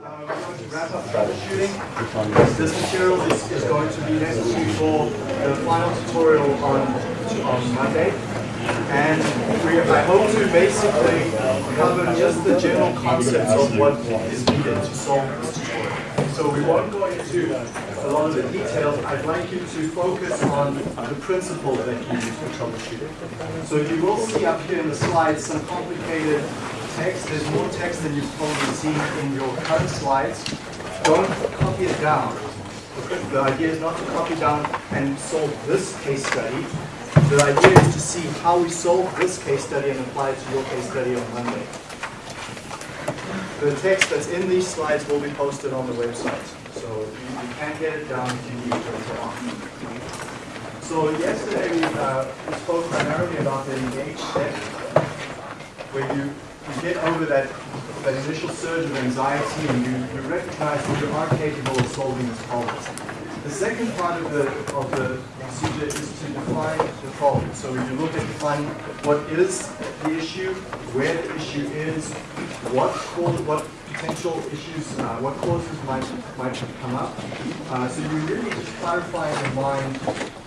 We're going to wrap up troubleshooting. This material is, is going to be necessary for the final tutorial on, on Monday. And we, I hope to basically cover just the general concepts of what is needed to solve this tutorial. So we won't go into a lot of the details. I'd like you to focus on the principles that you use for troubleshooting. So you will see up here in the slides some complicated text. There's more text than you've probably seen in your current slides. Don't copy it down. The idea is not to copy down and solve this case study. The idea is to see how we solve this case study and apply it to your case study on Monday. The text that's in these slides will be posted on the website. So you, can get it down if you need later on. So yesterday we, uh, we spoke primarily about the engage step, where you, you get over that, that initial surge of anxiety and you, you recognize that you are capable of solving this problem. The second part of the, of the procedure is to define the problem. So you look at defining what is the issue, where the issue is, what what potential issues, uh, what causes might might come up. Uh, so you really just clarify in mind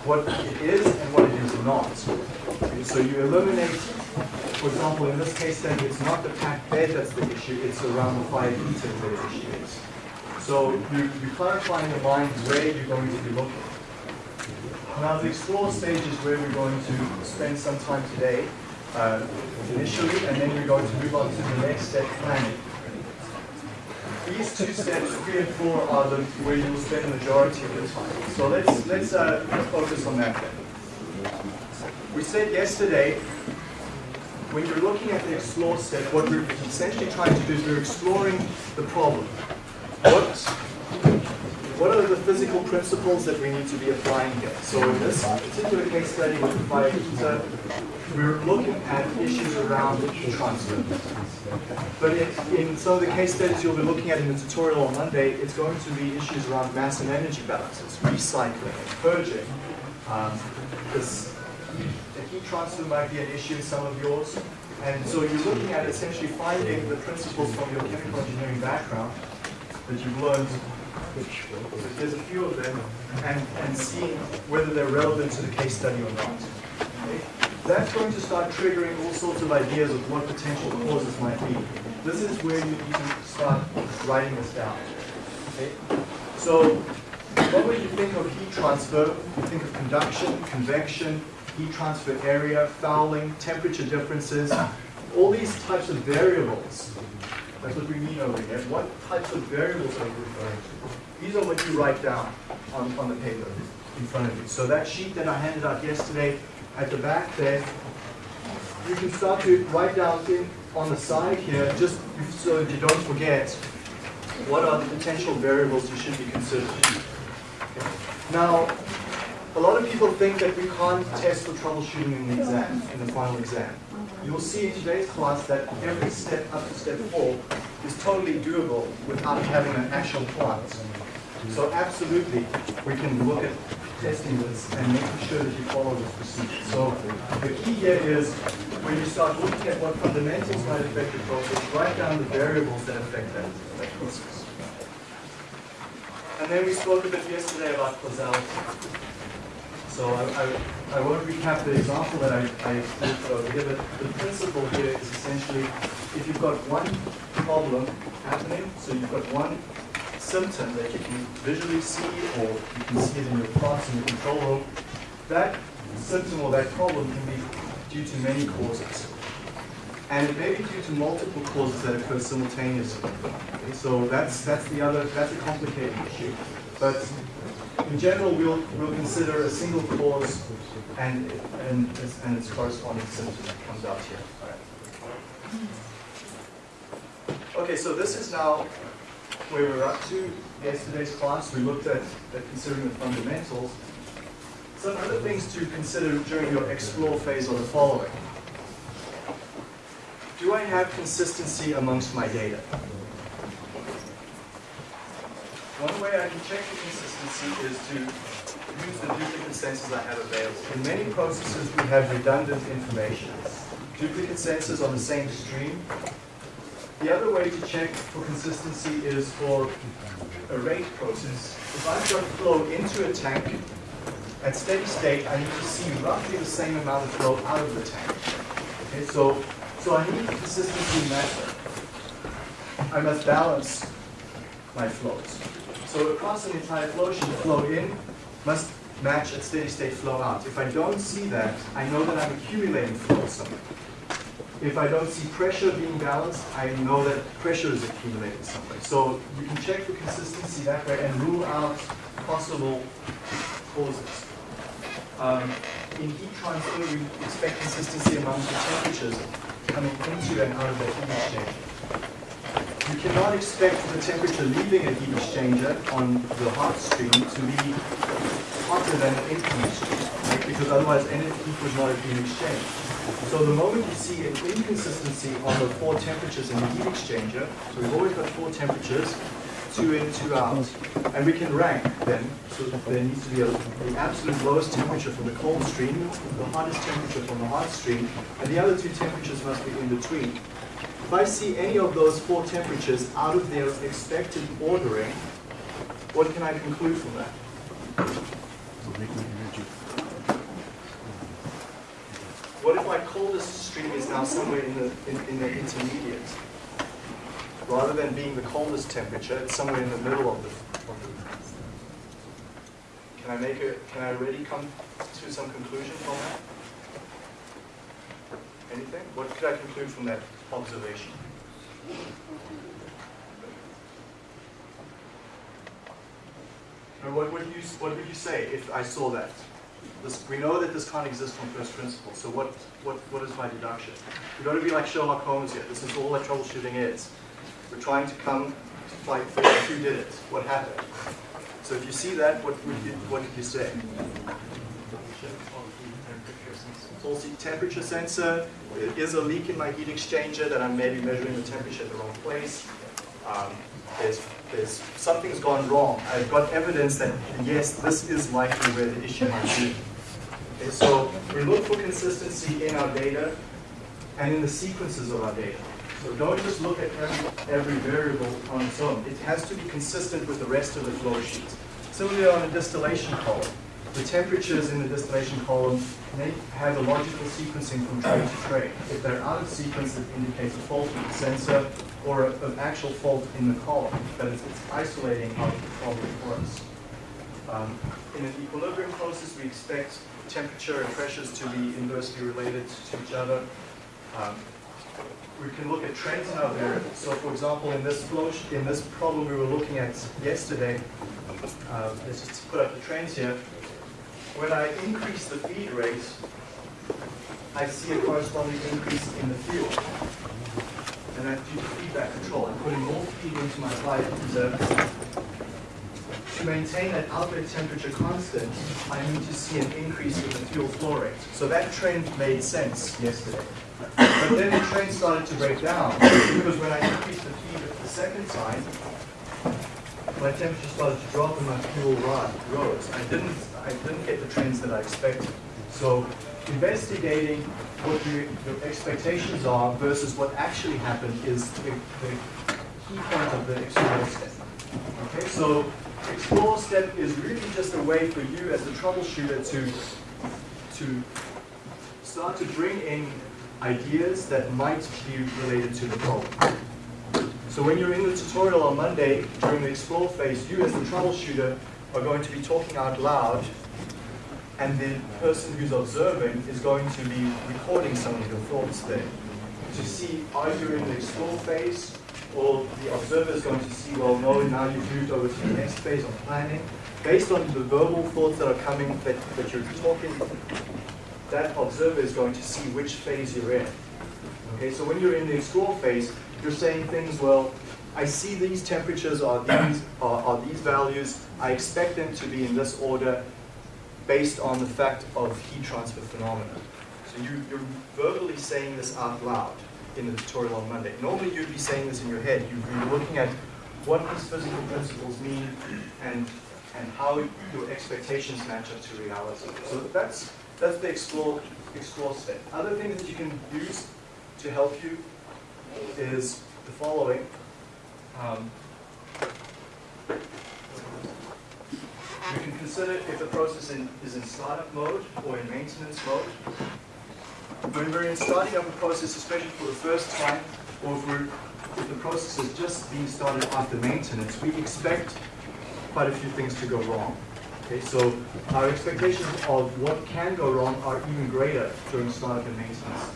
what it is and what it is not. So you eliminate, for example, in this case study, it's not the packed bed that's the issue, it's around the fire heater that the issue is. So you, you clarify in your mind where you're going to be looking. Now the explore stage is where we're going to spend some time today, uh, initially, and then we're going to move on to the next step, planning. These two steps, three and four, are the where you'll spend the majority of your time. So let's let's uh, let's focus on that then. We said yesterday, when you're looking at the explore step, what we're essentially trying to do is we're exploring the problem. What what are the physical principles that we need to be applying here? So in this particular case study with we're looking at issues around heat transfer. But in, in some of the case studies you'll be looking at in the tutorial on Monday, it's going to be issues around mass and energy balances, recycling, purging. Um, this the heat transfer might be an issue in some of yours. And so you're looking at essentially finding the principles from your chemical engineering background that you've learned which there's a few of them, and, and seeing whether they're relevant to the case study or not. That's going to start triggering all sorts of ideas of what potential causes might be. This is where you need to start writing this down. Okay? So, what would you think of heat transfer? You think of conduction, convection, heat transfer area, fouling, temperature differences, all these types of variables that's what we mean over here. What types of variables are you referring to? These are what you write down on, on the paper in front of you. So that sheet that I handed out yesterday, at the back there, you can start to write down in, on the side here, just so you don't forget, what are the potential variables you should be considering. Now, a lot of people think that we can't test for troubleshooting in the exam, in the final exam. You'll see in today's class that every step up to step four is totally doable without having an actual plant. So absolutely, we can look at testing this and making sure that you follow this procedure. So the key here is when you start looking at what fundamentals might affect your process, write down the variables that affect that, that process. And then we spoke a bit yesterday about causality. So I, I, I, won't recap the example that I, I over here, but the principle here is essentially if you've got one problem happening, so you've got one symptom that you can visually see or you can see it in your plots in your control room, that symptom or that problem can be due to many causes. And it may be due to multiple causes that occur simultaneously. Okay, so that's, that's the other, that's a complicated issue. But in general, we'll, we'll consider a single cause and, and, and its corresponding symptom that comes out here. Okay, so this is now where we're up to. Yesterday's class, we looked at, at considering the fundamentals. Some other things to consider during your explore phase are the following. Do I have consistency amongst my data? One way I can check the consistency is to use the duplicate sensors I have available. In many processes, we have redundant information. Duplicate sensors on the same stream The other way to check for consistency is for a rate process. If I've got flow into a tank, at steady state, I need to see roughly the same amount of flow out of the tank. Okay, so, so I need consistency that. I must balance my flows. So across an entire flow sheet, flow in must match at steady state flow out. If I don't see that, I know that I'm accumulating flow somewhere. If I don't see pressure being balanced, I know that pressure is accumulating somewhere. So you can check for consistency that way and rule out possible causes. Um, in heat transfer, we expect consistency among the temperatures coming into and out of the heat exchanger. You cannot expect the temperature leaving a heat exchanger on the hot stream to be hotter than the incoming stream, right? because otherwise heat would not been exchanged. So the moment you see an inconsistency on the four temperatures in the heat exchanger, so we've always got four temperatures, two in, two out. And we can rank them, so there needs to be a, the absolute lowest temperature from the cold stream, the hottest temperature from the hot stream, and the other two temperatures must be in between. If I see any of those four temperatures out of their expected ordering, what can I conclude from that? What if my coldest stream is now somewhere in the, in, in the intermediate? rather than being the coldest temperature, it's somewhere in the middle of the, of the can I make a, can I really come to some conclusion from that? Anything? What could I conclude from that observation? Or what would you what would you say if I saw that? This, we know that this can't exist from first principles. So what what what is my deduction? We've got to be like Sherlock Holmes here. This is all that troubleshooting is. We're trying to come to for who did it, what happened. So if you see that, what would you, what did you say? Faulty temperature sensor. There is a leak in my heat exchanger that I'm maybe measuring the temperature at the wrong place. Um, there's, there's something's gone wrong. I've got evidence that yes, this is likely where the issue might be. Okay, so we look for consistency in our data and in the sequences of our data. So don't just look at every, every variable on its own. It has to be consistent with the rest of the flow sheet. Similarly on a distillation column, the temperatures in the distillation column may have a logical sequencing from tray to tray. If they're out of sequence, it indicates a fault in the sensor or an actual fault in the column, but it's, isolating out the problem for us. Um, in an equilibrium process, we expect temperature and pressures to be inversely related to each other. Um, we can look at trends in our variables. So for example, in this flow, in this problem we were looking at yesterday, uh, let's just put up the trends here. When I increase the feed rate, I see a corresponding increase in the fuel. And due to feedback control. I'm putting more feed into my slide To maintain that outlet temperature constant, I need to see an increase in the fuel flow rate. So that trend made sense yesterday. But then the trend started to break down because when I increased the feed the second time, my temperature started to drop and my fuel rose. I didn't, I didn't get the trends that I expected. So investigating what your, your expectations are versus what actually happened is the, the key point of the explore step. Okay, so explore step is really just a way for you as the troubleshooter to to start to bring in ideas that might be related to the problem. So when you're in the tutorial on Monday, during the explore phase, you as the troubleshooter are going to be talking out loud, and the person who's observing is going to be recording some of your thoughts there to see are you in the explore phase, or the observer is going to see, well, no, now you've moved over to the next phase of planning. Based on the verbal thoughts that are coming, that, that you're talking that observer is going to see which phase you're in. Okay, so when you're in the explore phase, you're saying things, well, I see these temperatures are these, are, are these values, I expect them to be in this order based on the fact of heat transfer phenomena. So you, you're verbally saying this out loud in the tutorial on Monday. Normally you'd be saying this in your head. You'd be looking at what these physical principles mean and, and how your expectations match up to reality. So that's that's the explore, explore step. Other things that you can use to help you is the following. Um, we can consider if the process in, is in startup mode or in maintenance mode. When we're in starting up a process, especially for the first time, or if, if the process is just being started after maintenance, we expect quite a few things to go wrong. Okay, so our expectations of what can go wrong are even greater during startup and maintenance.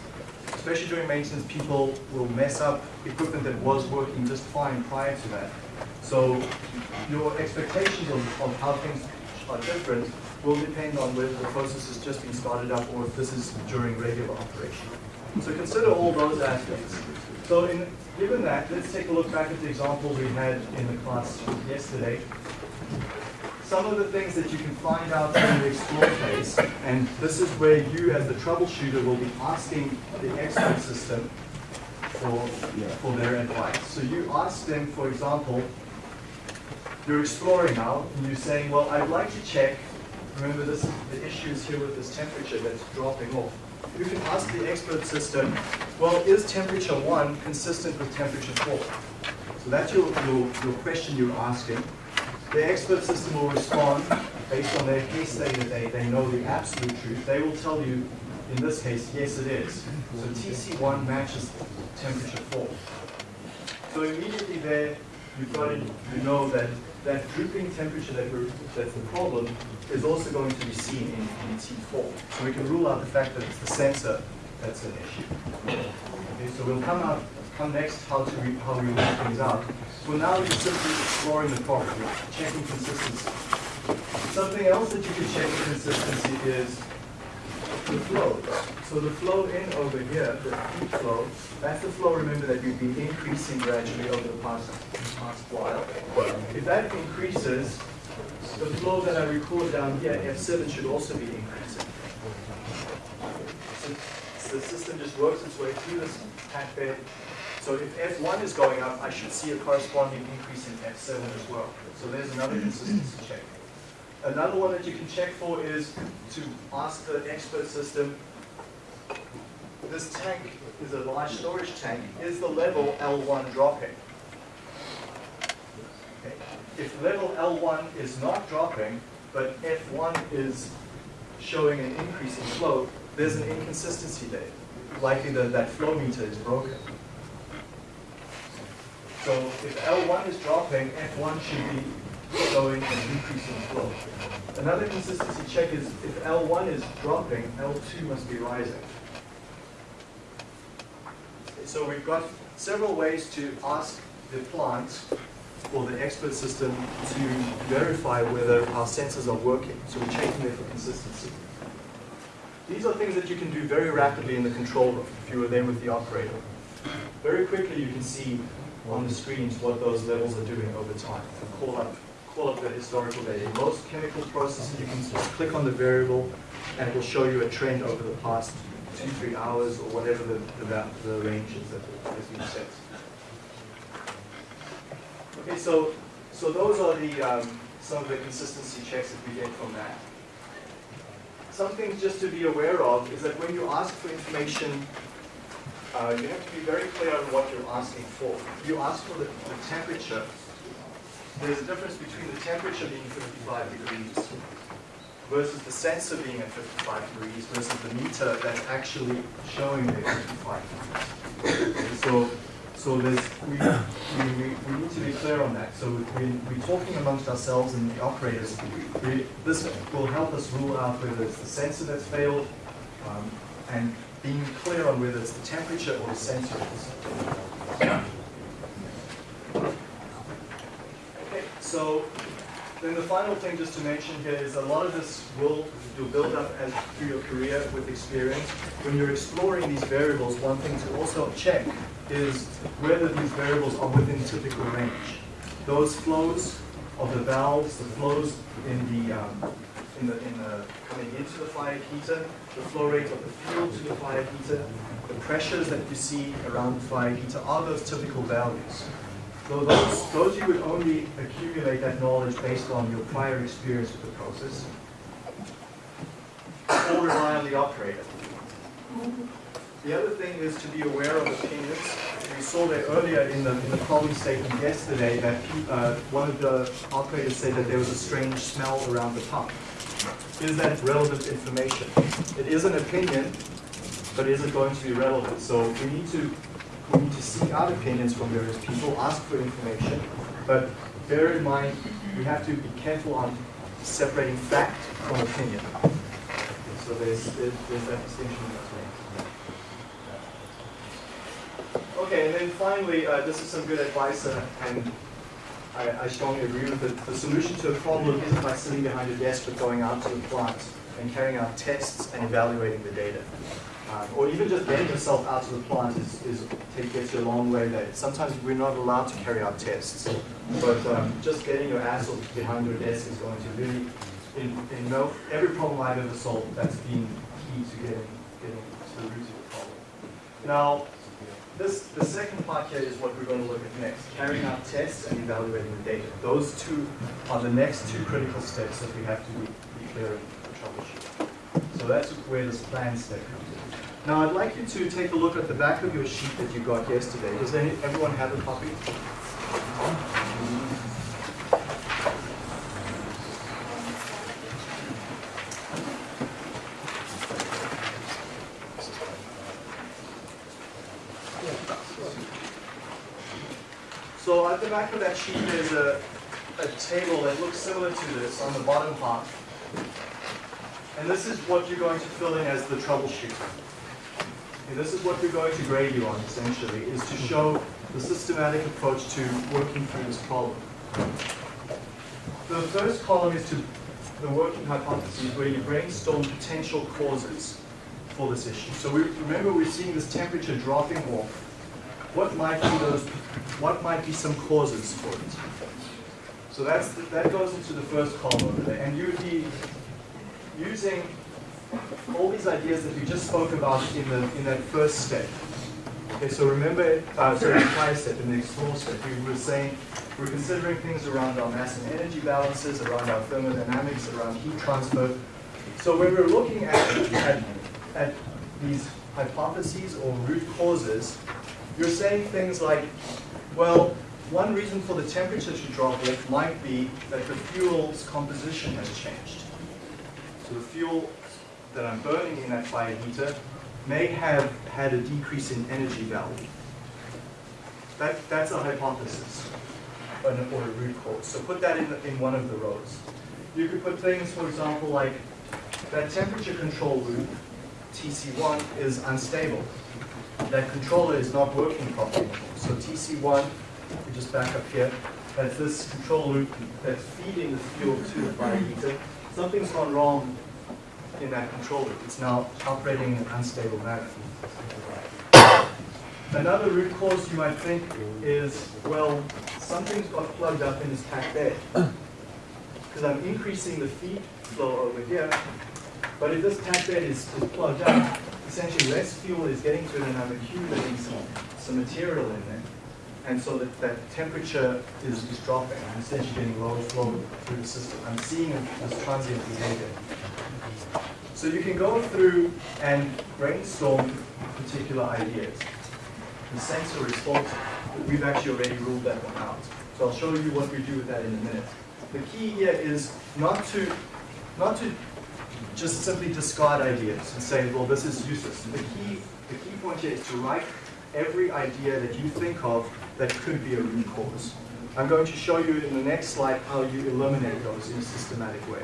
Especially during maintenance, people will mess up equipment that was working just fine prior to that. So your expectations on, of how things are different will depend on whether the process is just being started up or if this is during regular operation. So consider all those aspects. So in, given that, let's take a look back at the example we had in the class yesterday. Some of the things that you can find out in the explore phase, and this is where you as the troubleshooter will be asking the expert system for, for their advice. So you ask them, for example, you're exploring now, and you're saying, well, I'd like to check, remember this, the issue is here with this temperature that's dropping off. You can ask the expert system, well, is temperature one consistent with temperature four? So that's your, your, your question you're asking. The expert system will respond based on their case study that they, they know the absolute truth. They will tell you, in this case, yes it is. So TC1 matches temperature 4. So immediately there, you've got to you know that that drooping temperature that that's the problem is also going to be seen in, in T4. So we can rule out the fact that it's the sensor that's an issue. Okay, so we'll come out come next how to re, how we work things out. Well now we're simply exploring the problem, checking consistency. Something else that you can check consistency is the flow. So the flow in over here, the heat flow, that's the flow, remember, that you've been increasing gradually over the past, past while. If that increases, the flow that I record down here, F7, should also be increasing. So the system just works its way through this pack bed. So if F1 is going up, I should see a corresponding increase in F7 as well. So there's another consistency check. Another one that you can check for is to ask the expert system, this tank is a large storage tank, is the level L1 dropping? Okay. If level L1 is not dropping, but F1 is showing an increase in flow, there's an inconsistency there. Likely that that flow meter is broken. So if L1 is dropping, F1 should be showing an increase in flow. Another consistency check is if L1 is dropping, L2 must be rising. So we've got several ways to ask the plant or the expert system to verify whether our sensors are working. So we're checking there for consistency. These are things that you can do very rapidly in the control room if you were there with the operator. Very quickly you can see on the screens what those levels are doing over time. Call up pull up the historical data. In Most chemical processes, you can just click on the variable and it will show you a trend over the past two, three hours or whatever the, the, the range is that has been set. Okay, so, so those are the, um, some of the consistency checks that we get from that. Some things just to be aware of is that when you ask for information, uh, you have to be very clear on what you're asking for. You ask for the, the temperature there's a difference between the temperature being 55 degrees versus the sensor being at 55 degrees versus the meter that's actually showing the 55 degrees. So, so there's, we, we, we, need to be clear on that. So we, we're talking amongst ourselves and the operators. We, this will help us rule out whether it's the sensor that's failed um, and being clear on whether it's the temperature or the sensor. So then the final thing just to mention here is a lot of this will you'll build up as through your career with experience. When you're exploring these variables, one thing to also check is whether these variables are within typical range. Those flows of the valves, the flows in the um, in the in the coming into the fire heater, the flow rate of the fuel to the fire heater, the pressures that you see around the fire heater are those typical values. So those, those you would only accumulate that knowledge based on your prior experience with the process, or rely on the operator. The other thing is to be aware of opinions. We saw that earlier in the, in the problem statement yesterday that uh, one of the operators said that there was a strange smell around the pump. Is that relevant information? It is an opinion, but is it going to be relevant? So we need to we need to seek out opinions from various people, ask for information, but bear in mind we have to be careful on separating fact from opinion. So there's, there's, that distinction between. Okay, and then finally, uh, this is some good advice, uh, and I, I strongly agree with it. The solution to a problem isn't by sitting behind a desk, but going out to the plant and carrying out tests and evaluating the data. Um, or even just getting yourself out to the plant is, is gets you a long way there. Sometimes we're not allowed to carry out tests, but um, just getting your ass behind your desk is going to really, in, in no, every problem I've ever solved, that's been key to getting, getting to the root of the problem. Now, this, the second part here is what we're going to look at next, carrying out tests and evaluating the data. Those two are the next two critical steps that we have to be, be clear in So that's where this plan step comes in. Now I'd like you to take a look at the back of your sheet that you got yesterday. Does any, everyone have a copy? So at the back of that sheet there's a, a table that looks similar to this on the bottom half. And this is what you're going to fill in as the troubleshoot. And this is what we're going to grade you on, essentially, is to show the systematic approach to working through this problem. The first column is to the working hypotheses, where you brainstorm potential causes for this issue. So we, remember we're seeing this temperature dropping off. What might be those, what might be some causes for it? So that's, that goes into the first column there. And you'd be using all these ideas that we just spoke about in the in that first step. Okay, so remember, uh, so the prior step, in the explore step, we were saying we're considering things around our mass and energy balances, around our thermodynamics, around heat transfer. So when we're looking at, at, at these hypotheses or root causes, you're saying things like, well, one reason for the temperature to drop might be that the fuel's composition has changed. So the fuel that I'm burning in that fire heater may have had a decrease in energy value. That, that's a hypothesis or a root cause. So put that in, in one of the rows. You could put things, for example, like that temperature control loop, TC1, is unstable. That controller is not working properly. So TC1, we just back up here, that's this control loop that's feeding the fuel to the fire heater. Something's gone wrong in that control loop. It's now operating in an unstable manner. Another root cause you might think is, well, something's got plugged up in this packed bed. Because I'm increasing the feed flow over here, but if this packed bed is, is plugged up, essentially less fuel is getting to it and I'm accumulating some, some material in there. And so that, that temperature is, is dropping. I'm essentially getting low flow through the system. I'm seeing this transient behavior. So you can go through and brainstorm particular ideas. The sensor response, we've actually already ruled that one out. So I'll show you what we do with that in a minute. The key here is not to, not to just simply discard ideas and say, well, this is useless. The key, the key point here is to write every idea that you think of that could be a root cause. I'm going to show you in the next slide how you eliminate those in a systematic way.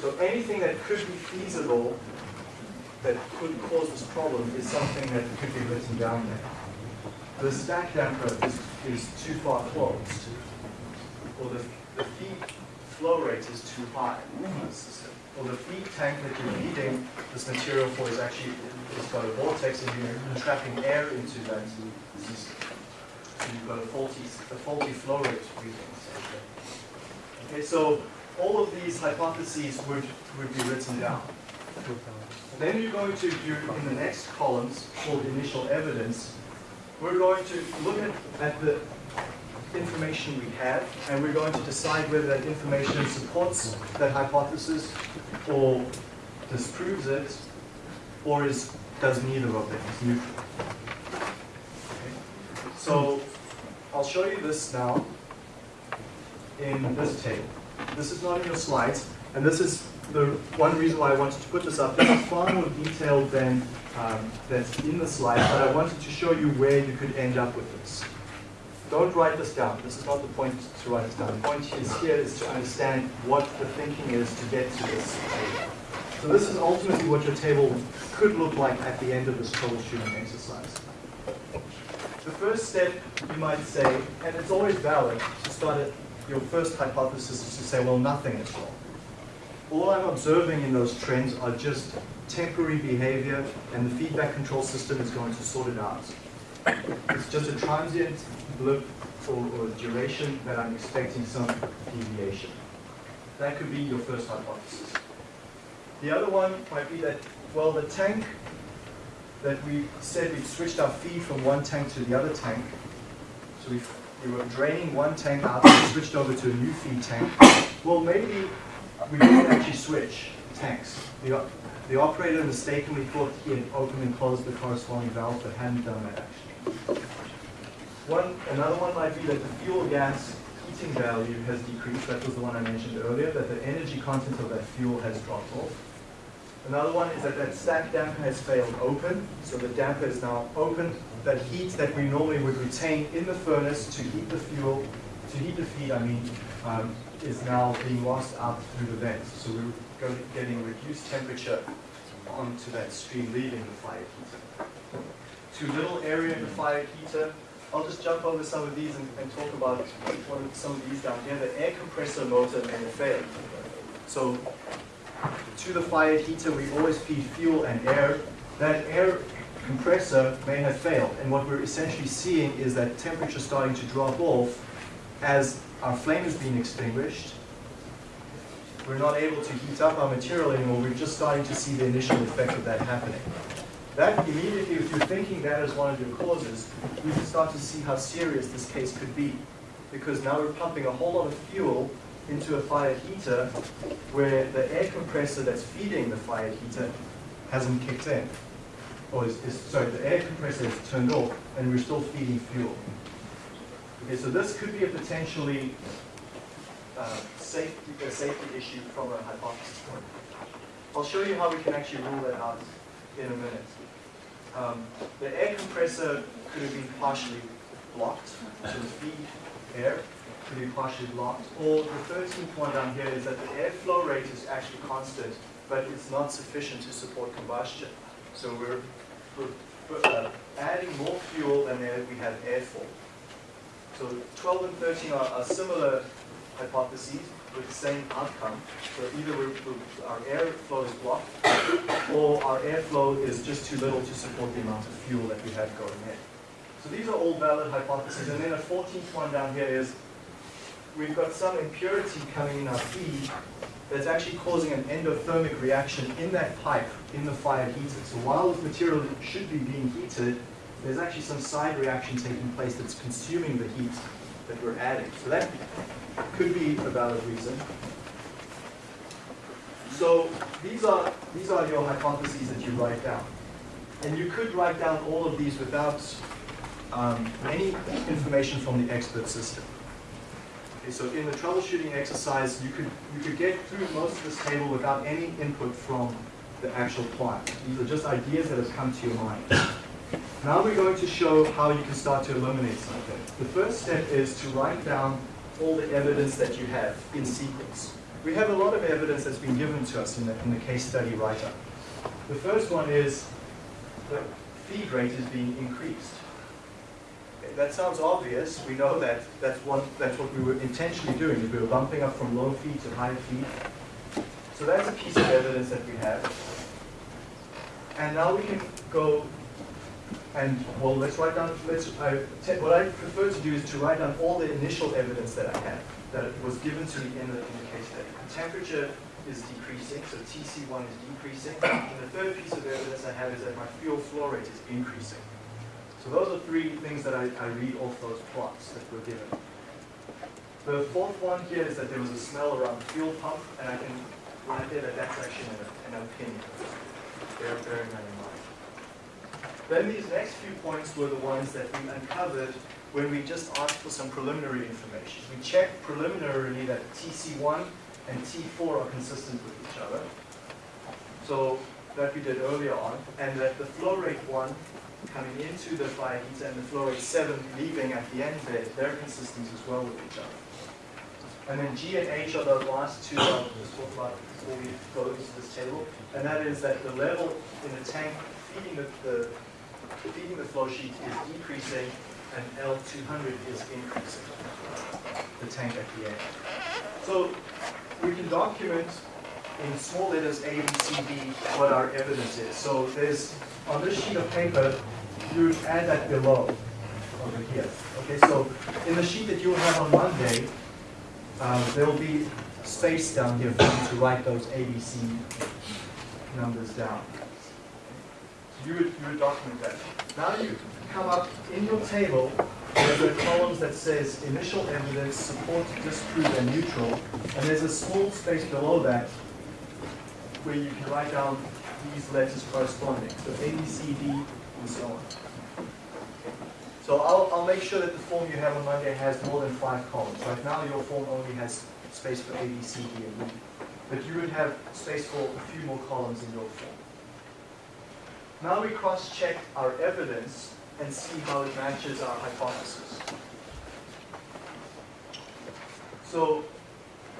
So anything that could be feasible that could cause this problem is something that could be written down there. The stack damper is, is too far closed, or the, the feed flow rate is too high in the system, or the feed tank that you're feeding this material for is actually, it's got a vortex and you're trapping air into that system. You've got a faulty, a faulty flow rate reading. Okay, so all of these hypotheses would, would be written down. Then you're going to do in the next columns called initial evidence, we're going to look at, at the information we have and we're going to decide whether that information supports that hypothesis or disproves it or is does neither of them, it's neutral. Okay. So I'll show you this now in this table. This is not in your slides, and this is the one reason why I wanted to put this up. This is far more detailed than um, that's in the slides, but I wanted to show you where you could end up with this. Don't write this down. This is not the point to write this down. The point is here is to understand what the thinking is to get to this table. So this is ultimately what your table could look like at the end of this troubleshooting exercise. The first step, you might say, and it's always valid to start at your first hypothesis is to say, well, nothing is wrong. All I'm observing in those trends are just temporary behavior, and the feedback control system is going to sort it out. It's just a transient blip or, or duration that I'm expecting some deviation. That could be your first hypothesis. The other one might be that, well, the tank that we said we switched our feed from one tank to the other tank. So we we were draining one tank out and switched over to a new feed tank. Well, maybe we didn't actually switch tanks. The, the operator mistakenly thought he had opened and closed the corresponding valve, but hadn't done that actually. One, another one might be that the fuel gas heating value has decreased. That was the one I mentioned earlier, that the energy content of that fuel has dropped off. Another one is that that stack damper has failed open. So the damper is now open. That heat that we normally would retain in the furnace to heat the fuel, to heat the feed, I mean, um, is now being lost out through the vents. So we're getting reduced temperature onto that stream leaving the fire heater. Too little area in the fire heater. I'll just jump over some of these and, and talk about one of some of these down here. The air compressor motor may have failed. So to the fire heater, we always feed fuel and air. That air compressor may have failed. And what we're essentially seeing is that temperature starting to drop off as our flame is being extinguished. We're not able to heat up our material anymore. We're just starting to see the initial effect of that happening. That immediately, if you're thinking that as one of your causes, we can start to see how serious this case could be. Because now we're pumping a whole lot of fuel into a fire heater where the air compressor that's feeding the fire heater hasn't kicked in. Or is, is sorry, the air compressor is turned off and we're still feeding fuel. Okay, so this could be a potentially uh, safety, a safety issue from a hypothesis point. I'll show you how we can actually rule that out in a minute. Um, the air compressor could have been partially blocked, to feed air to be partially blocked. Or the 13th one down here is that the airflow rate is actually constant, but it's not sufficient to support combustion. So we're, we're uh, adding more fuel than we have airflow. So 12 and 13 are, are, similar hypotheses with the same outcome. So either we're, we're, our airflow is blocked, or our airflow is just too little to support the amount of fuel that we have going in. So these are all valid hypotheses. And then a 14th one down here is we've got some impurity coming in our feed that's actually causing an endothermic reaction in that pipe in the fire heater. So while the material should be being heated, there's actually some side reaction taking place that's consuming the heat that we're adding. So that could be a valid reason. So these are, these are your hypotheses that you write down. And you could write down all of these without um, any information from the expert system. Okay, so in the troubleshooting exercise, you could, you could get through most of this table without any input from the actual plant. These are just ideas that have come to your mind. Now we're going to show how you can start to eliminate something. The first step is to write down all the evidence that you have in sequence. We have a lot of evidence that's been given to us in the, in the case study write-up. The first one is the feed rate is being increased that sounds obvious. We know that that's, one, that's what we were intentionally doing. We were bumping up from low feed to high feed. So that's a piece of evidence that we have. And now we can go and, well, let's write down, let's, what I prefer to do is to write down all the initial evidence that I have, that was given to me in the, in the case study. The temperature is decreasing, so TC1 is decreasing. And the third piece of evidence I have is that my fuel flow rate is increasing. So those are three things that I, I read off those plots that were given. The fourth one here is that there was a smell around the fuel pump, and I can write there that that's actually an, an opinion. Bear, bearing that in mind. Then these next few points were the ones that we uncovered when we just asked for some preliminary information. We checked preliminarily that TC1 and T4 are consistent with each other. So that we did earlier on, and that the flow rate 1 coming into the fire heater and the flow rate 7 leaving at the end there, they're consistent as well with each other. And then G and H are the last two I'll just talk about before we go into this table, and that is that the level in the tank feeding the, the feeding the flow sheet is decreasing and L200 is increasing, the tank at the end. So we can document in small letters A, B, C, D what our evidence is. So there's, on this sheet of paper, you add that below, over here. Okay, so in the sheet that you'll have on Monday, um, there will be space down here for you to write those ABC numbers down. So you would, you would document that. Now you come up in your table, there's a columns that says initial evidence, support, disprove, and neutral. And there's a small space below that where you can write down these letters corresponding. So A, B, C, D, and so on. So I'll, I'll make sure that the form you have on Monday has more than five columns. Right now your form only has space for A, B, C, D, and E. But you would have space for a few more columns in your form. Now we cross-check our evidence and see how it matches our hypothesis. So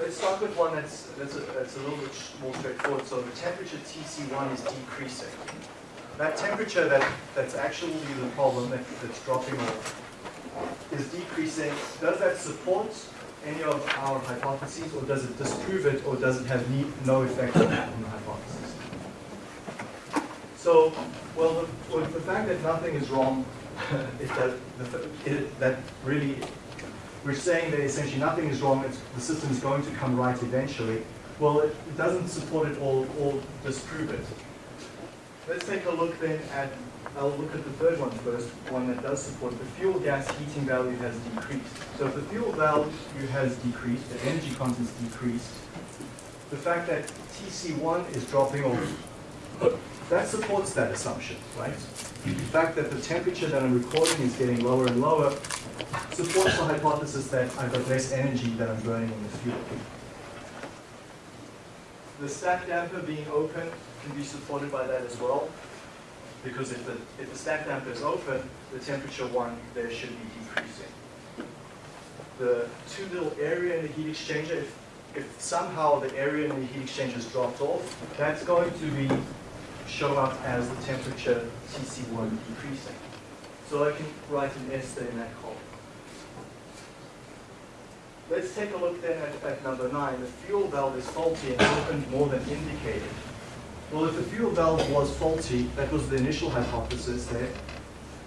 let's start with one that's, that's, a, that's a little bit more straightforward. So the temperature TC1 is decreasing. That temperature that, that's actually the problem that, that's dropping off is decreasing. Does that support any of our hypotheses or does it disprove it or does it have no effect on the hypothesis? So, well, the, well, the fact that nothing is wrong, is that, the, it, that really, we're saying that essentially nothing is wrong, the system is going to come right eventually. Well, it, it doesn't support it or, or disprove it. Let's take a look then at, I'll look at the third one first, one that does support. The fuel gas heating value has decreased. So if the fuel value has decreased, the energy content's decreased, the fact that TC1 is dropping off, that supports that assumption, right? The fact that the temperature that I'm recording is getting lower and lower supports the hypothesis that I've got less energy that I'm burning in the fuel. The stack damper being open can be supported by that as well. Because if the, if the stack damper is open, the temperature one there should be decreasing. The too little area in the heat exchanger, if, if somehow the area in the heat exchanger has dropped off, that's going to be show up as the temperature TC1 decreasing. So I can write an S there in that column. Let's take a look then at, at number nine. The fuel valve is faulty and opened more than indicated. Well, if the fuel valve was faulty, that was the initial hypothesis there,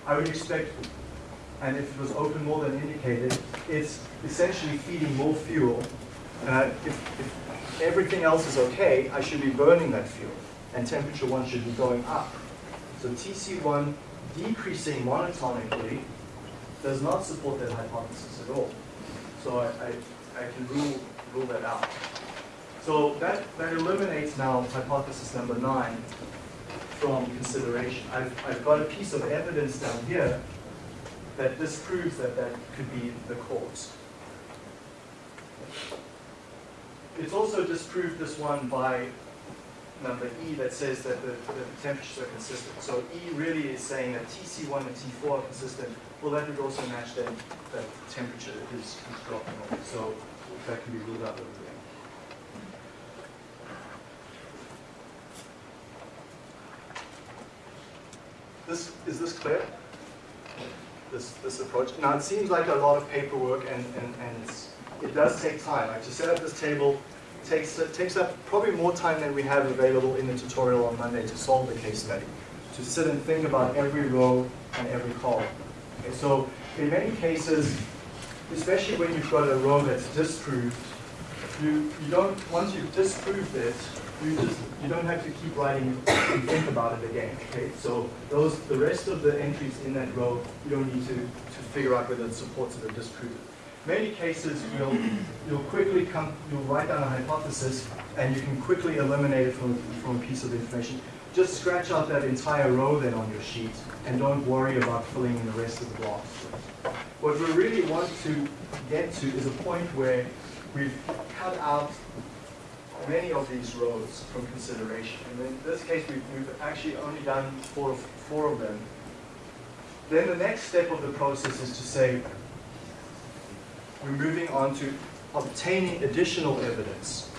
I would expect, and if it was open more than indicated, it's essentially feeding more fuel. Uh, if, if everything else is okay, I should be burning that fuel, and temperature one should be going up. So TC1 decreasing monotonically does not support that hypothesis at all. So I, I, I can rule, rule that out. So that, that eliminates now hypothesis number nine from consideration. I've, I've got a piece of evidence down here that disproves that that could be the cause. It's also disproved this one by number E that says that the, the temperatures are consistent. So E really is saying that TC1 and T4 are consistent. Well, that would also match then that temperature is, is dropping off. So that can be ruled out over there. This, is this clear? This, this approach? Now, it seems like a lot of paperwork, and, and, and it does take time. Like to set up this table takes, it takes up probably more time than we have available in the tutorial on Monday to solve the case study. To sit and think about every row and every column. Okay, so in many cases, especially when you've got a row that's disproved, you, you don't, once you've disproved it, you just you don't have to keep writing and think about it again. Okay, so those the rest of the entries in that row you don't need to to figure out whether it supports it or disproves it. Many cases you'll you'll quickly come you'll write down a hypothesis and you can quickly eliminate it from from a piece of information. just scratch out that entire row then on your sheet and don't worry about filling in the rest of the blocks. What we really want to get to is a point where we've cut out many of these rows from consideration. And in this case, we've, we've actually only done four, four of them. Then the next step of the process is to say, we're moving on to obtaining additional evidence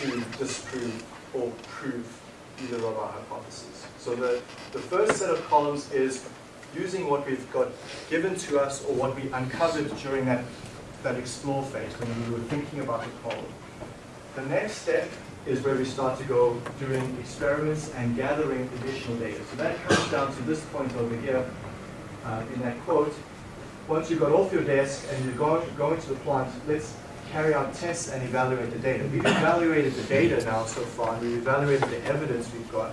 to disprove or prove either of our hypotheses. So the, the first set of columns is using what we've got given to us or what we uncovered during that, that explore phase when we were thinking about the problem. The next step is where we start to go doing experiments and gathering additional data. So that comes down to this point over here uh, in that quote. Once you've got off your desk and you're going, going to the plant, let's carry out tests and evaluate the data. We've evaluated the data now so far, we've evaluated the evidence we've got.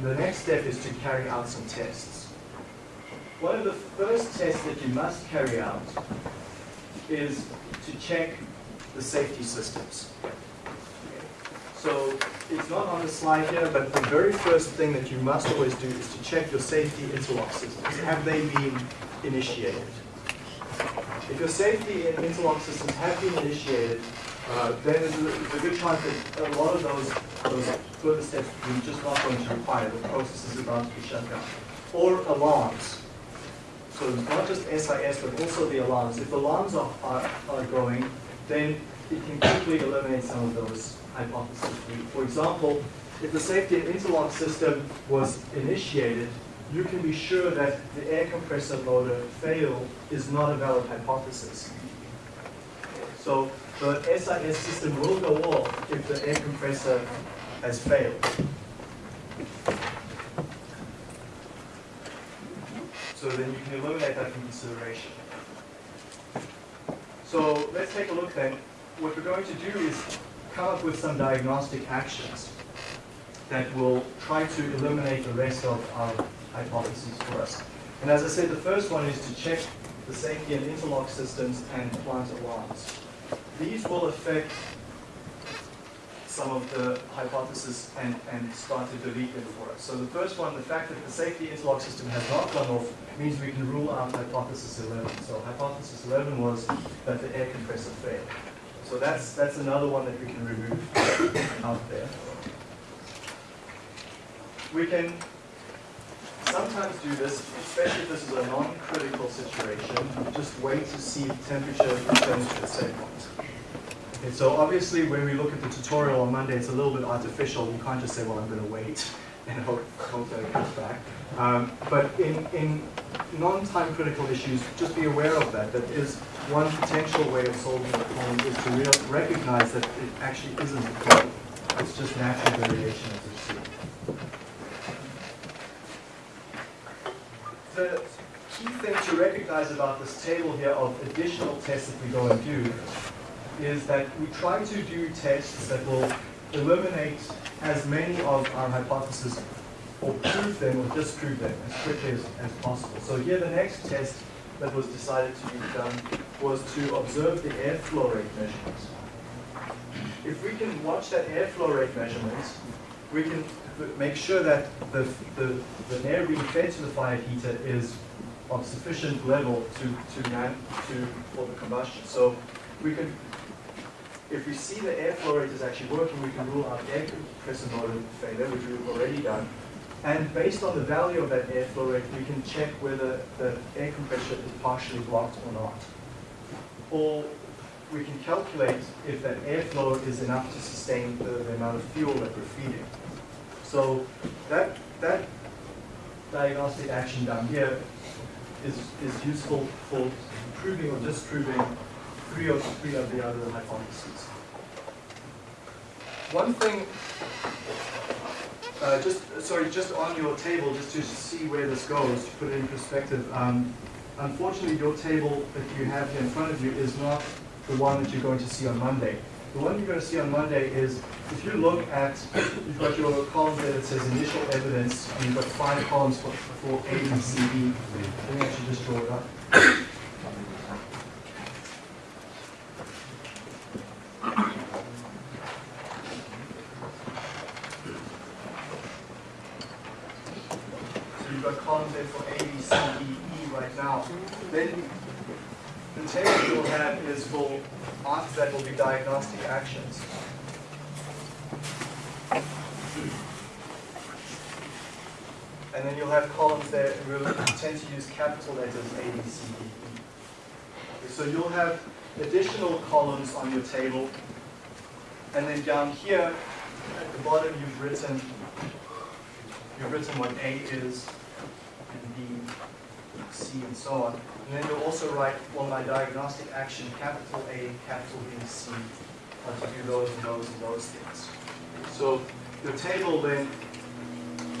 The next step is to carry out some tests. One of the first tests that you must carry out is to check the safety systems. So it's not on the slide here, but the very first thing that you must always do is to check your safety interlock systems. Have they been initiated? If your safety and interlock systems have been initiated, uh, then there's a, a, good chance that a lot of those, those further steps you're just not going to require. The process is about to be shut down. Or alarms. So it's not just SIS, but also the alarms. If alarms are, are, are going, then it can quickly eliminate some of those hypotheses. For example, if the safety and interlock system was initiated, you can be sure that the air compressor motor fail is not a valid hypothesis. So the SIS system will go off if the air compressor has failed. So then you can eliminate that from consideration. So let's take a look then. What we're going to do is come up with some diagnostic actions that will try to eliminate the rest of our hypotheses for us. And as I said, the first one is to check the safety and interlock systems and plant alarms. These will affect some of the hypotheses and, and start to delete them for us. So the first one, the fact that the safety interlock system has not gone off means we can rule out hypothesis 11. So hypothesis 11 was that the air compressor failed. So that's, that's another one that we can remove out there. We can sometimes do this, especially if this is a non-critical situation, just wait to see if temperature returns to the same point. Okay, so obviously when we look at the tutorial on Monday, it's a little bit artificial. You can't just say, well, I'm going to wait and hope, hope that it comes back. Um, but in, in non-time critical issues, just be aware of that. That is one potential way of solving the problem is to real, recognize that it actually isn't a problem. It's just natural variation as you see. The key thing to recognize about this table here of additional tests that we go and do is that we try to do tests that will eliminate as many of our hypotheses or prove them or disprove them as quickly as, as possible. So here the next test that was decided to be done was to observe the airflow rate measurements. If we can watch that airflow rate measurements, we can make sure that the, the, the air being fed to the fire heater is of sufficient level to, to, man, to for the combustion. So we can, if we see the airflow rate is actually working, we can rule out air compressor motor failure, which we've already done. And based on the value of that airflow rate, we can check whether the air compressor is partially blocked or not. Or we can calculate if that airflow is enough to sustain the, the amount of fuel that we're feeding. So that, that diagnostic action down here is, is useful for proving or disproving three of, three of the other hypotheses. One thing uh, just sorry, just on your table, just to see where this goes, to put it in perspective. Um, unfortunately, your table that you have here in front of you is not the one that you're going to see on Monday. The one you're going to see on Monday is, if you look at, you've got your column there that says initial evidence, and you've got five columns for, for A, B, C, D. Let me actually just draw it up. there for A, B, C, D, E right now, then table you'll have is for after that will be diagnostic actions. And then you'll have columns there, we'll tend to use capital letters A, B, C, D, E. So you'll have additional columns on your table. And then down here, at the bottom, you've written, you've written what A is, C, and so on. And then you'll also write, well, my diagnostic action, capital A, capital B, C, to do those and those and those things. So the table then,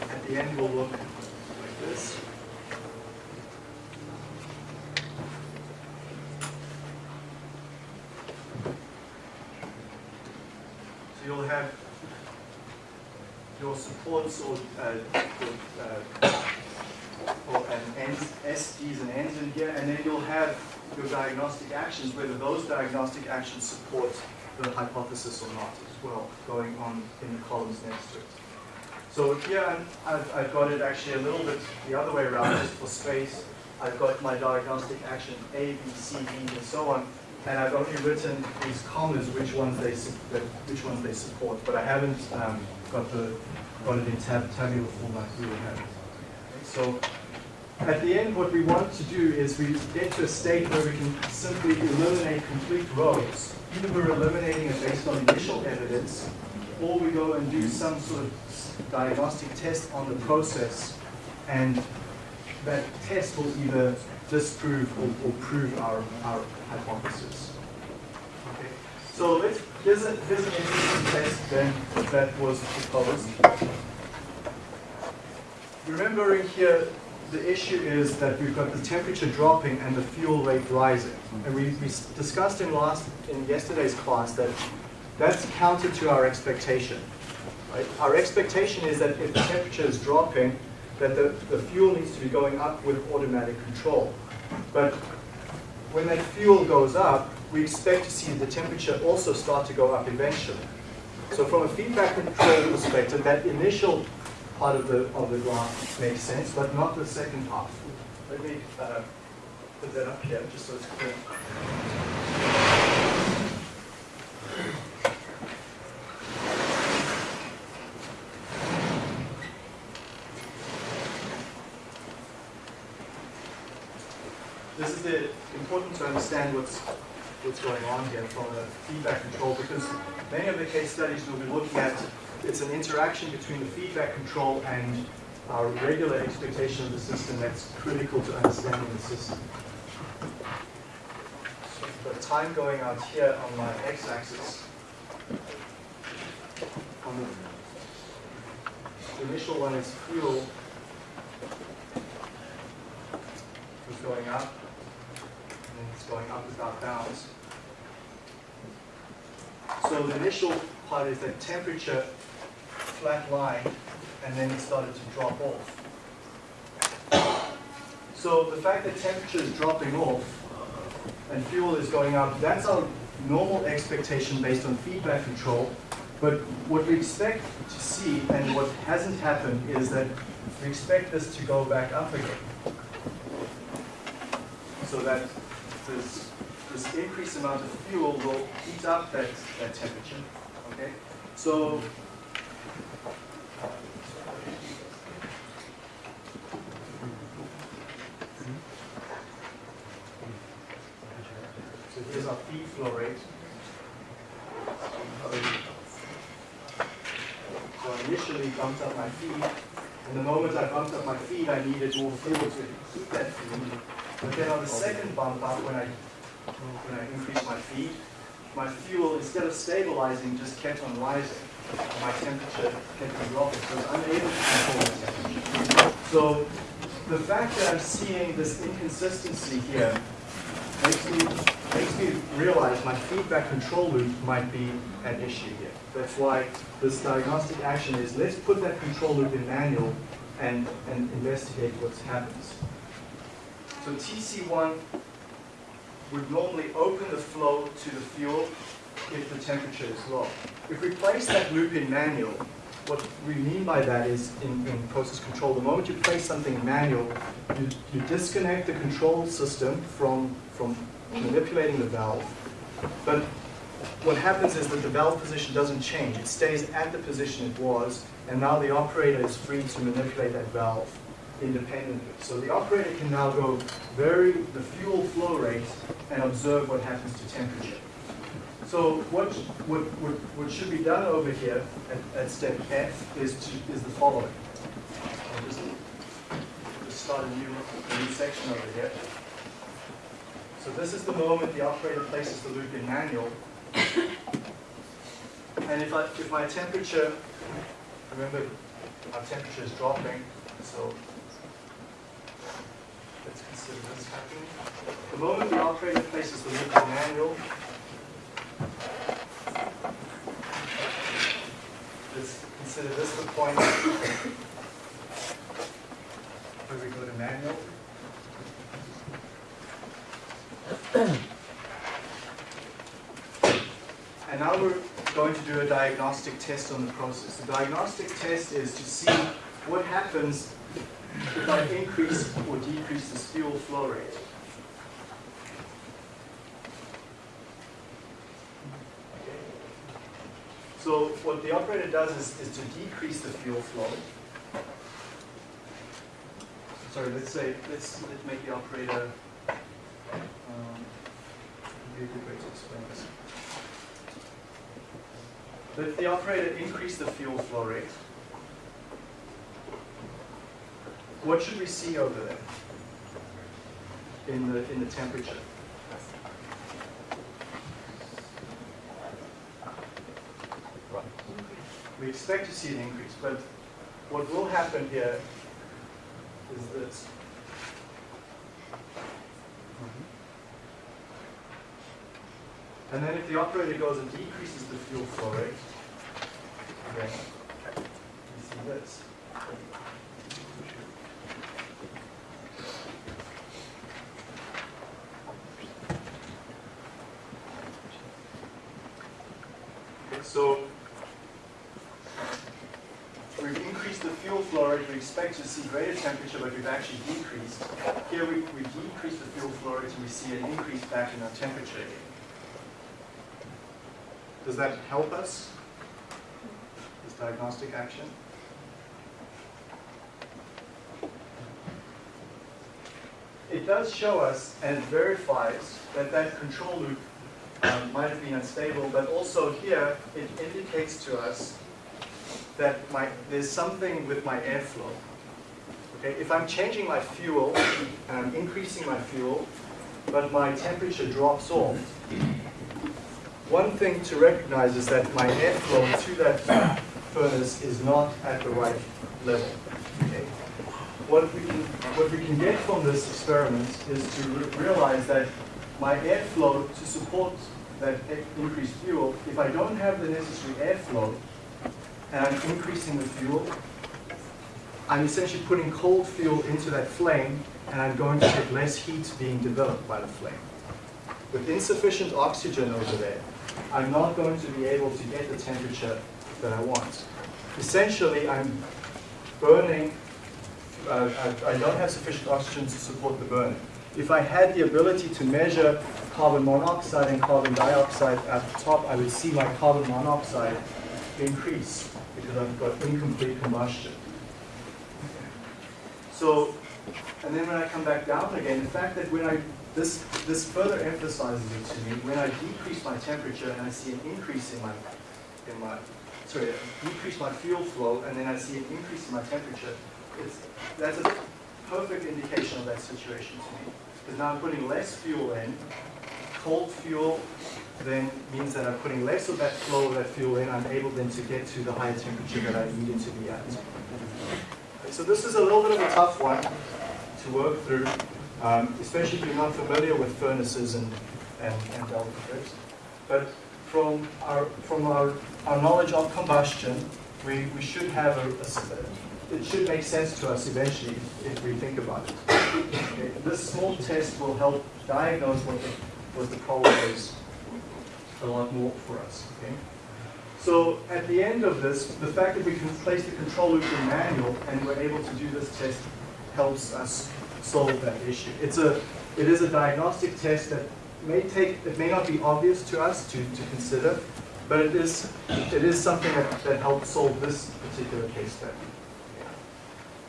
at the end will look like this. So you'll have your supports or, uh, uh, or an SDs and ends in here, and then you'll have your diagnostic actions, whether those diagnostic actions support the hypothesis or not as well, going on in the columns next to it. So here I've, I've got it actually a little bit the other way around, just for space. I've got my diagnostic action A, B, C, D, and so on, and I've only written these commas which ones they which ones they support, but I haven't um, got the it in tab tabular format. We have. So at the end, what we want to do is we get to a state where we can simply eliminate complete rows. Either we're eliminating it based on initial evidence, or we go and do some sort of diagnostic test on the process, and that test will either disprove or, or prove our, our hypothesis. Okay. So let's, here's, a, here's an interesting test then that was proposed. Remembering here, the issue is that we've got the temperature dropping and the fuel rate rising. And we, we discussed in last, in yesterday's class that that's counter to our expectation. Right? Our expectation is that if the temperature is dropping, that the, the fuel needs to be going up with automatic control. But when that fuel goes up, we expect to see the temperature also start to go up eventually. So from a feedback control perspective, that initial part of the, of the graph makes sense, but not the second part. Let me uh, put that up here, just so it's clear. This is the, important to understand what's, what's going on here from a feedback control, because many of the case studies we'll be looking at, it's an interaction between the feedback control and our regular expectation of the system that's critical to understanding the system. So the time going out here on my x-axis, on the, initial one is fuel, is going up, going up without bounds. So the initial part is that temperature flat line, and then it started to drop off. So the fact that temperature is dropping off and fuel is going up, that's our normal expectation based on feedback control. But what we expect to see, and what hasn't happened, is that we expect this to go back up again so that this, this increased amount of fuel will heat up that, that temperature. Okay? So So here's our feed flow rate. So I initially bumped up my feed, and the moment I bumped up my feed, I needed more fuel to heat that feed. But then on the second bump up, when I when I increased my feed, my fuel, instead of stabilizing, just kept on rising. My temperature kept on dropping, so I was unable to control the temperature. So the fact that I'm seeing this inconsistency here makes me, makes me realize my feedback control loop might be an issue here. That's why this diagnostic action is, let's put that control loop in manual and, and investigate what happens. So TC1 would normally open the flow to the fuel if the temperature is low. If we place that loop in manual, what we mean by that is in, in process control, the moment you place something in manual, you, you disconnect the control system from, from manipulating the valve. But what happens is that the valve position doesn't change. It stays at the position it was, and now the operator is free to manipulate that valve independently. So the operator can now go vary the fuel flow rate and observe what happens to temperature. So what, what, what, what should be done over here at, at step F is, to, is the following. I'll just, just start a new, a new section over here. So this is the moment the operator places the loop in manual. And if, I, if my temperature, remember our temperature is dropping, so The moment the operator places the loop in manual, let's consider this the point where we go to manual. And now we're going to do a diagnostic test on the process. The diagnostic test is to see what happens if I increase or decrease the fuel flow rate. So what the operator does is, is to decrease the fuel flow. Sorry, let's say, let's, let's make the operator, um, be a good way to explain this. If the operator increase the fuel flow rate, what should we see over there in the, in the temperature? We expect to see an increase, but what will happen here is this. And then if the operator goes and decreases the fuel flow rate, again, you see this. Okay, so we've increased the fuel flow rate, we expect to see greater temperature, but we've actually decreased. Here we, we decreased the fuel flow rate and we see an increase back in our temperature again. Does that help us, this diagnostic action? It does show us and verifies that that control loop um, might have been unstable, but also here it indicates to us that my, there's something with my airflow. Okay, if I'm changing my fuel and I'm increasing my fuel, but my temperature drops off, one thing to recognize is that my airflow to that furnace is not at the right level. Okay? What, we can, what we can get from this experiment is to re realize that my airflow to support that increased fuel, if I don't have the necessary airflow, and I'm increasing the fuel, I'm essentially putting cold fuel into that flame, and I'm going to get less heat being developed by the flame. With insufficient oxygen over there, I'm not going to be able to get the temperature that I want. Essentially, I'm burning, uh, I, I don't have sufficient oxygen to support the burning. If I had the ability to measure carbon monoxide and carbon dioxide at the top, I would see my carbon monoxide increase because I've got incomplete combustion. So, and then when I come back down again, the fact that when I, this, this further emphasizes it to me, when I decrease my temperature and I see an increase in my, in my, sorry, decrease my fuel flow and then I see an increase in my temperature, it's, that's a perfect indication of that situation to me. Because now I'm putting less fuel in, cold fuel then means that I'm putting less of that flow of that fuel in, I'm able then to get to the higher temperature that I need it to be at. So this is a little bit of a tough one to work through, um, especially if you're not familiar with furnaces and, and, and delta. But from our, from our, our knowledge of combustion, we, we should have a, a, it should make sense to us eventually if we think about it. Okay. This small test will help diagnose what the, what the problem is a lot more for us. Okay. So at the end of this, the fact that we can place the control loop in manual and we're able to do this test helps us solve that issue. It's a, it is a diagnostic test that may take, it may not be obvious to us to, to consider, but it is, it is something that, that helps solve this particular case study.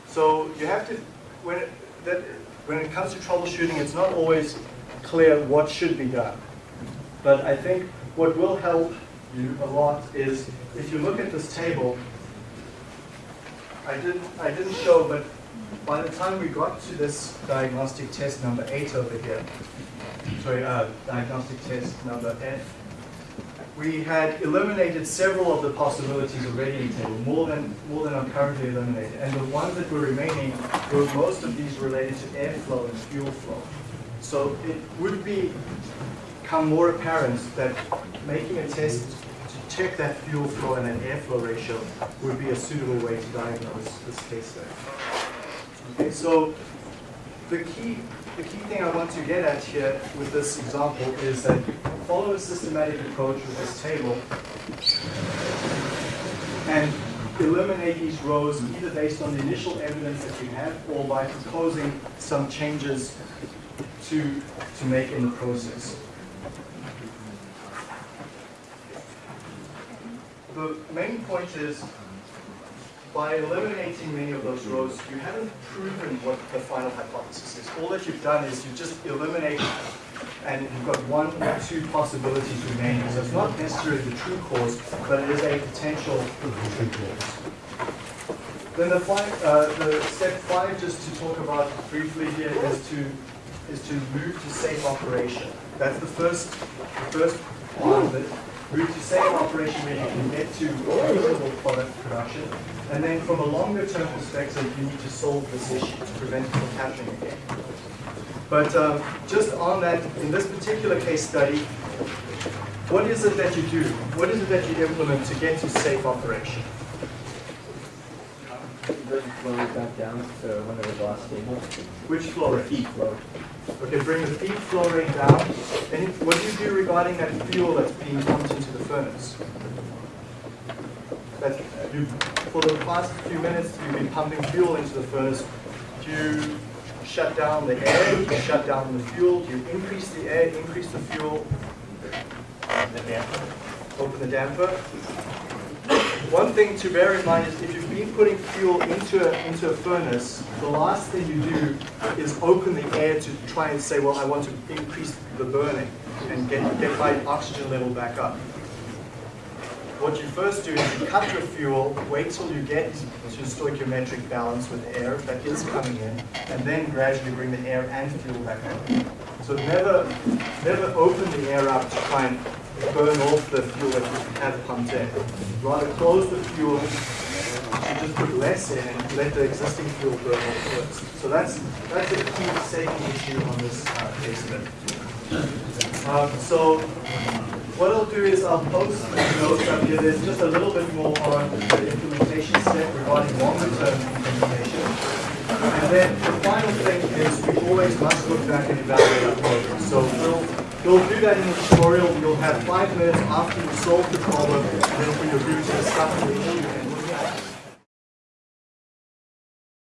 So you have to, when it, that, when it comes to troubleshooting, it's not always clear what should be done. But I think what will help a lot is if you look at this table, I didn't, I didn't show, but by the time we got to this diagnostic test number eight over here, sorry, uh, diagnostic test number F, we had eliminated several of the possibilities already in the table, more than, more than are currently eliminated. And the ones that were remaining were most of these related to airflow and fuel flow. So it would be become more apparent that making a test to check that fuel flow and that airflow ratio would be a suitable way to diagnose this case. Okay, so the key, the key thing I want to get at here with this example is that follow a systematic approach with this table and eliminate these rows either based on the initial evidence that you have or by proposing some changes to, to make in the process. The main point is by eliminating many of those rows, you haven't proven what the final hypothesis is. All that you've done is you just eliminate and you've got one or two possibilities remaining. So it's not necessarily the true cause, but it is a potential true cause. Then the, five, uh, the step five, just to talk about briefly here, is to is to move to safe operation. That's the first the first part of it. Move to safe operation where you can get to reasonable product production. And then from a longer term perspective, you need to solve this issue to prevent it from happening again. But um, just on that, in this particular case study, what is it that you do? What is it that you implement to get to safe operation? Bring the flow rate back down to when it was last stable. Which flow The rate? feed flow. Okay, bring the feed flow rate down. And what do you do regarding that fuel that's being pumped into the furnace? That you, for the past few minutes, you've been pumping fuel into the furnace. Do you shut down the air? Do you shut down the fuel? Do you increase the air, increase the fuel? Open the damper. One thing to bear in mind is if you've been putting fuel into a, into a furnace, the last thing you do is open the air to try and say, well, I want to increase the burning and get, get my oxygen level back up. What you first do is you cut your fuel, wait till you get to stoichiometric balance with air that is coming in, and then gradually bring the air and fuel back up. So never, never open the air up to try and burn off the fuel that you have pumped in. Rather close the fuel, you just put less in and let the existing fuel burn off first. So that's, that's a key safety issue on this uh, case. Um, so what I'll do is I'll post notes up here. There's just a little bit more on the implementation step regarding longer term implementation. And then the final thing is we always must look back and evaluate our program. So we'll, we'll do that in the tutorial. You'll have five minutes after you solve the problem, and then for your group to discuss the issue